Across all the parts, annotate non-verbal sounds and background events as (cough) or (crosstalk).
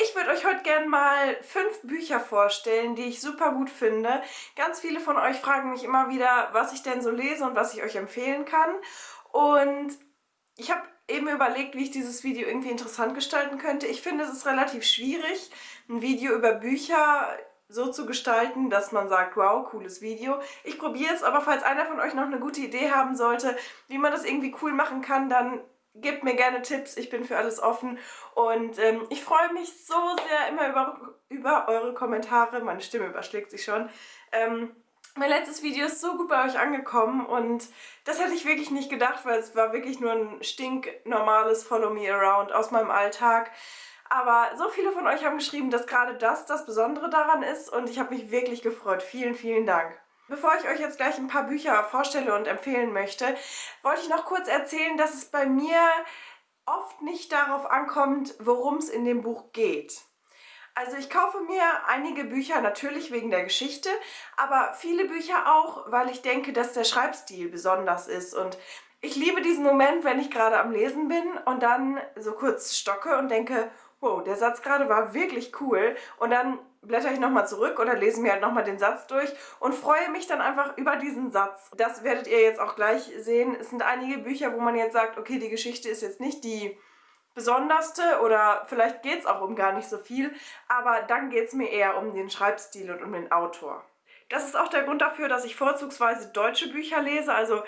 Ich würde euch heute gerne mal fünf Bücher vorstellen, die ich super gut finde. Ganz viele von euch fragen mich immer wieder, was ich denn so lese und was ich euch empfehlen kann. Und ich habe eben überlegt, wie ich dieses Video irgendwie interessant gestalten könnte. Ich finde, es ist relativ schwierig, ein Video über Bücher so zu gestalten, dass man sagt, wow, cooles Video. Ich probiere es, aber falls einer von euch noch eine gute Idee haben sollte, wie man das irgendwie cool machen kann, dann gebt mir gerne Tipps, ich bin für alles offen und ähm, ich freue mich so sehr immer über, über eure Kommentare, meine Stimme überschlägt sich schon. Ähm, mein letztes Video ist so gut bei euch angekommen und das hätte ich wirklich nicht gedacht, weil es war wirklich nur ein stinknormales Follow Me Around aus meinem Alltag. Aber so viele von euch haben geschrieben, dass gerade das das Besondere daran ist und ich habe mich wirklich gefreut. Vielen, vielen Dank. Bevor ich euch jetzt gleich ein paar Bücher vorstelle und empfehlen möchte, wollte ich noch kurz erzählen, dass es bei mir oft nicht darauf ankommt, worum es in dem Buch geht. Also ich kaufe mir einige Bücher natürlich wegen der Geschichte, aber viele Bücher auch, weil ich denke, dass der Schreibstil besonders ist und ich liebe diesen Moment, wenn ich gerade am Lesen bin und dann so kurz stocke und denke, wow, der Satz gerade war wirklich cool und dann blätter ich nochmal zurück oder lese mir halt nochmal den Satz durch und freue mich dann einfach über diesen Satz. Das werdet ihr jetzt auch gleich sehen. Es sind einige Bücher, wo man jetzt sagt, okay, die Geschichte ist jetzt nicht die besonderste oder vielleicht geht es auch um gar nicht so viel, aber dann geht es mir eher um den Schreibstil und um den Autor. Das ist auch der Grund dafür, dass ich vorzugsweise deutsche Bücher lese, also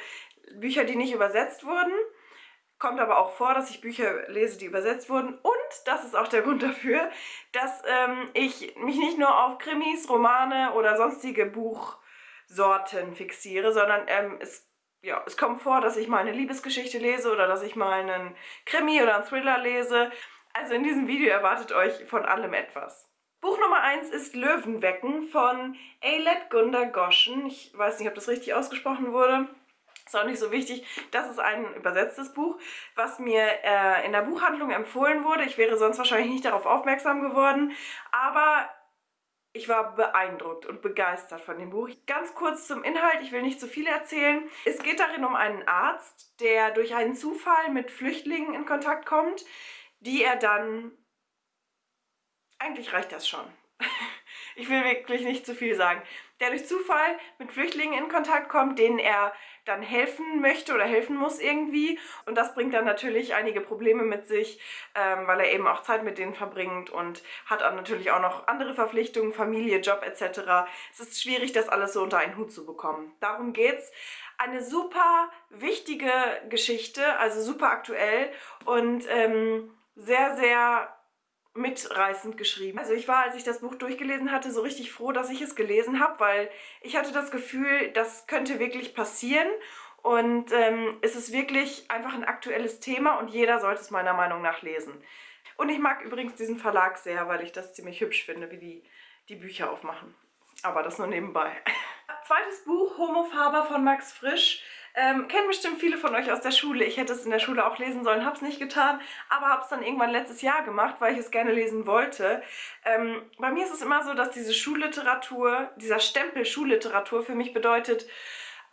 Bücher, die nicht übersetzt wurden. Kommt aber auch vor, dass ich Bücher lese, die übersetzt wurden. Und das ist auch der Grund dafür, dass ähm, ich mich nicht nur auf Krimis, Romane oder sonstige Buchsorten fixiere, sondern ähm, es, ja, es kommt vor, dass ich mal eine Liebesgeschichte lese oder dass ich mal einen Krimi oder einen Thriller lese. Also in diesem Video erwartet euch von allem etwas. Buch Nummer 1 ist Löwenwecken von Eilet Gunda Goschen. Ich weiß nicht, ob das richtig ausgesprochen wurde. Ist auch nicht so wichtig. Das ist ein übersetztes Buch, was mir äh, in der Buchhandlung empfohlen wurde. Ich wäre sonst wahrscheinlich nicht darauf aufmerksam geworden. Aber ich war beeindruckt und begeistert von dem Buch. Ganz kurz zum Inhalt, ich will nicht zu viel erzählen. Es geht darin um einen Arzt, der durch einen Zufall mit Flüchtlingen in Kontakt kommt, die er dann... Eigentlich reicht das schon. (laughs) ich will wirklich nicht zu viel sagen, der durch Zufall mit Flüchtlingen in Kontakt kommt, denen er dann helfen möchte oder helfen muss irgendwie. Und das bringt dann natürlich einige Probleme mit sich, ähm, weil er eben auch Zeit mit denen verbringt und hat dann natürlich auch noch andere Verpflichtungen, Familie, Job etc. Es ist schwierig, das alles so unter einen Hut zu bekommen. Darum geht's. Eine super wichtige Geschichte, also super aktuell und ähm, sehr, sehr mitreißend geschrieben. Also ich war, als ich das Buch durchgelesen hatte, so richtig froh, dass ich es gelesen habe, weil ich hatte das Gefühl, das könnte wirklich passieren und ähm, es ist wirklich einfach ein aktuelles Thema und jeder sollte es meiner Meinung nach lesen. Und ich mag übrigens diesen Verlag sehr, weil ich das ziemlich hübsch finde, wie die die Bücher aufmachen. Aber das nur nebenbei. (laughs) Zweites Buch, Homo Faber von Max Frisch. Ähm, kennen bestimmt viele von euch aus der Schule. Ich hätte es in der Schule auch lesen sollen, habe es nicht getan, aber habe es dann irgendwann letztes Jahr gemacht, weil ich es gerne lesen wollte. Ähm, bei mir ist es immer so, dass diese Schulliteratur, dieser Stempel Schulliteratur für mich bedeutet,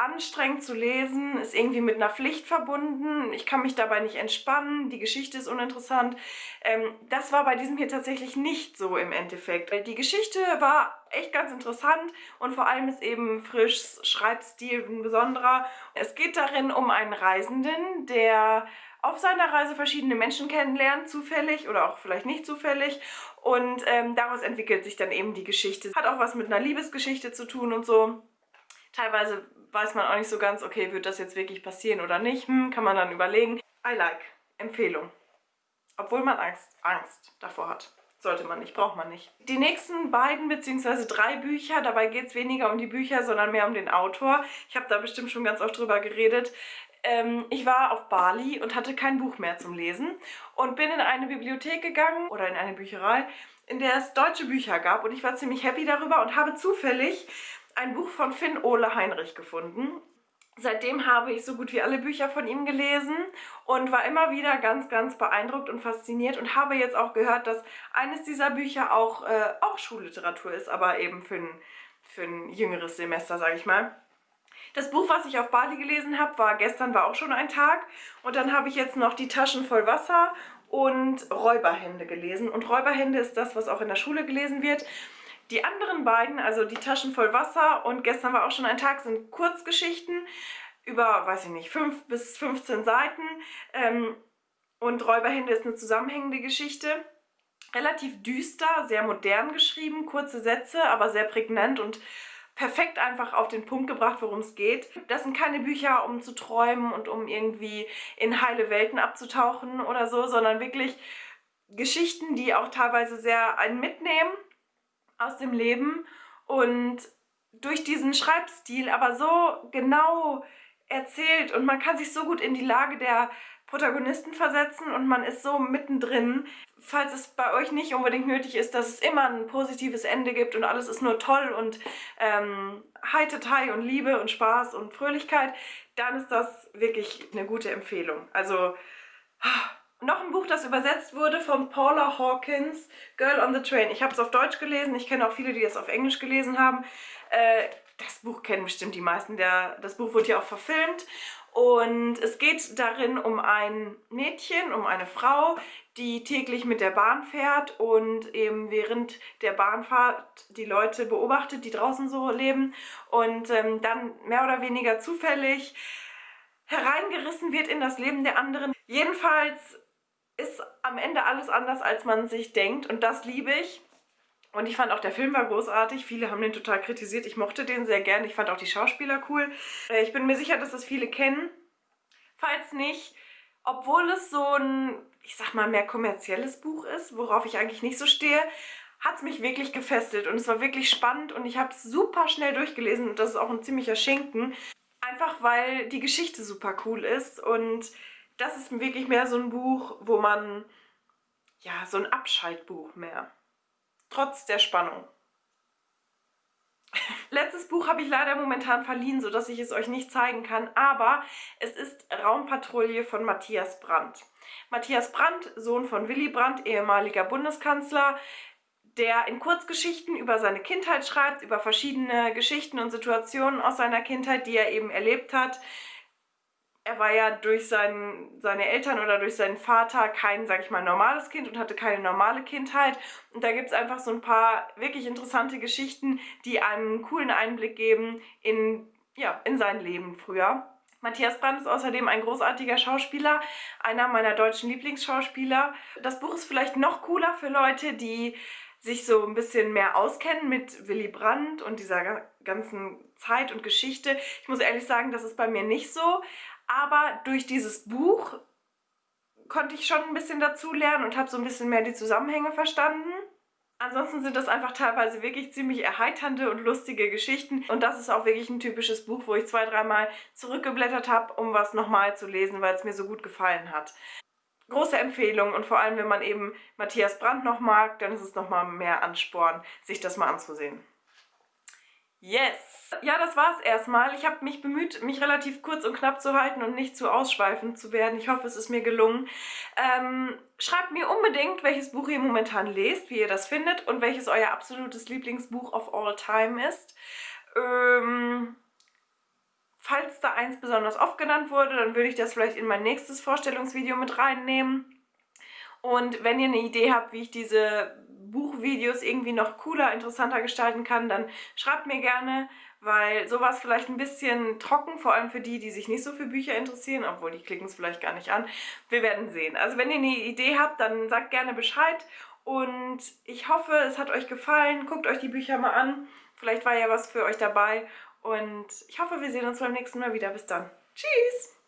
anstrengend zu lesen, ist irgendwie mit einer Pflicht verbunden, ich kann mich dabei nicht entspannen, die Geschichte ist uninteressant. Ähm, das war bei diesem hier tatsächlich nicht so im Endeffekt. Die Geschichte war echt ganz interessant und vor allem ist eben Frischs Schreibstil ein besonderer. Es geht darin um einen Reisenden, der auf seiner Reise verschiedene Menschen kennenlernt, zufällig oder auch vielleicht nicht zufällig. Und ähm, daraus entwickelt sich dann eben die Geschichte. Hat auch was mit einer Liebesgeschichte zu tun und so. Teilweise weiß man auch nicht so ganz, okay, wird das jetzt wirklich passieren oder nicht? Hm, kann man dann überlegen. I like. Empfehlung. Obwohl man Angst, Angst davor hat. Sollte man nicht, braucht man nicht. Die nächsten beiden bzw. drei Bücher, dabei geht es weniger um die Bücher, sondern mehr um den Autor. Ich habe da bestimmt schon ganz oft drüber geredet. Ähm, ich war auf Bali und hatte kein Buch mehr zum Lesen und bin in eine Bibliothek gegangen oder in eine Bücherei, in der es deutsche Bücher gab und ich war ziemlich happy darüber und habe zufällig ein Buch von Finn Ole Heinrich gefunden. Seitdem habe ich so gut wie alle Bücher von ihm gelesen und war immer wieder ganz, ganz beeindruckt und fasziniert und habe jetzt auch gehört, dass eines dieser Bücher auch, äh, auch Schulliteratur ist, aber eben für ein, für ein jüngeres Semester, sage ich mal. Das Buch, was ich auf Bali gelesen habe, war gestern war auch schon ein Tag und dann habe ich jetzt noch Die Taschen voll Wasser und Räuberhände gelesen. Und Räuberhände ist das, was auch in der Schule gelesen wird. Die anderen beiden, also die Taschen voll Wasser und gestern war auch schon ein Tag, sind Kurzgeschichten über, weiß ich nicht, 5 bis 15 Seiten. Ähm, und Räuberhände ist eine zusammenhängende Geschichte. Relativ düster, sehr modern geschrieben, kurze Sätze, aber sehr prägnant und perfekt einfach auf den Punkt gebracht, worum es geht. Das sind keine Bücher, um zu träumen und um irgendwie in heile Welten abzutauchen oder so, sondern wirklich Geschichten, die auch teilweise sehr einen mitnehmen aus dem Leben und durch diesen Schreibstil aber so genau erzählt und man kann sich so gut in die Lage der Protagonisten versetzen und man ist so mittendrin. Falls es bei euch nicht unbedingt nötig ist, dass es immer ein positives Ende gibt und alles ist nur toll und ähm, Heitertei und Liebe und Spaß und Fröhlichkeit, dann ist das wirklich eine gute Empfehlung. Also noch ein Buch, das übersetzt wurde von Paula Hawkins, Girl on the Train. Ich habe es auf Deutsch gelesen, ich kenne auch viele, die es auf Englisch gelesen haben. Äh, das Buch kennen bestimmt die meisten, der, das Buch wurde ja auch verfilmt und es geht darin um ein Mädchen, um eine Frau, die täglich mit der Bahn fährt und eben während der Bahnfahrt die Leute beobachtet, die draußen so leben und ähm, dann mehr oder weniger zufällig hereingerissen wird in das Leben der anderen. Jedenfalls ist am Ende alles anders, als man sich denkt und das liebe ich. Und ich fand auch, der Film war großartig. Viele haben den total kritisiert. Ich mochte den sehr gern. Ich fand auch die Schauspieler cool. Äh, ich bin mir sicher, dass das viele kennen. Falls nicht, obwohl es so ein, ich sag mal, mehr kommerzielles Buch ist, worauf ich eigentlich nicht so stehe, hat es mich wirklich gefesselt und es war wirklich spannend und ich habe es super schnell durchgelesen und das ist auch ein ziemlicher Schinken. Einfach weil die Geschichte super cool ist und das ist wirklich mehr so ein Buch, wo man, ja, so ein Abschaltbuch mehr trotz der Spannung. (laughs) Letztes Buch habe ich leider momentan verliehen, sodass ich es euch nicht zeigen kann, aber es ist Raumpatrouille von Matthias Brandt. Matthias Brandt, Sohn von Willy Brandt, ehemaliger Bundeskanzler, der in Kurzgeschichten über seine Kindheit schreibt, über verschiedene Geschichten und Situationen aus seiner Kindheit, die er eben erlebt hat, er war ja durch sein, seine Eltern oder durch seinen Vater kein, sag ich mal, normales Kind und hatte keine normale Kindheit. Und da gibt es einfach so ein paar wirklich interessante Geschichten, die einen coolen Einblick geben in, ja, in sein Leben früher. Matthias Brandt ist außerdem ein großartiger Schauspieler, einer meiner deutschen Lieblingsschauspieler. Das Buch ist vielleicht noch cooler für Leute, die sich so ein bisschen mehr auskennen mit Willy Brandt und dieser ganzen Zeit und Geschichte. Ich muss ehrlich sagen, das ist bei mir nicht so, aber durch dieses Buch konnte ich schon ein bisschen dazu lernen und habe so ein bisschen mehr die Zusammenhänge verstanden. Ansonsten sind das einfach teilweise wirklich ziemlich erheiternde und lustige Geschichten. Und das ist auch wirklich ein typisches Buch, wo ich zwei, dreimal zurückgeblättert habe, um was nochmal zu lesen, weil es mir so gut gefallen hat. Große Empfehlung und vor allem, wenn man eben Matthias Brandt noch mag, dann ist es nochmal mehr Ansporn, sich das mal anzusehen. Yes! Ja, das war's erstmal. Ich habe mich bemüht, mich relativ kurz und knapp zu halten und nicht zu ausschweifend zu werden. Ich hoffe, es ist mir gelungen. Ähm, schreibt mir unbedingt, welches Buch ihr momentan lest, wie ihr das findet und welches euer absolutes Lieblingsbuch of all time ist. Ähm, falls da eins besonders oft genannt wurde, dann würde ich das vielleicht in mein nächstes Vorstellungsvideo mit reinnehmen. Und wenn ihr eine Idee habt, wie ich diese Buchvideos irgendwie noch cooler, interessanter gestalten kann, dann schreibt mir gerne, weil sowas vielleicht ein bisschen trocken, vor allem für die, die sich nicht so für Bücher interessieren, obwohl die klicken es vielleicht gar nicht an. Wir werden sehen. Also wenn ihr eine Idee habt, dann sagt gerne Bescheid und ich hoffe, es hat euch gefallen. Guckt euch die Bücher mal an. Vielleicht war ja was für euch dabei und ich hoffe, wir sehen uns beim nächsten Mal wieder. Bis dann. Tschüss!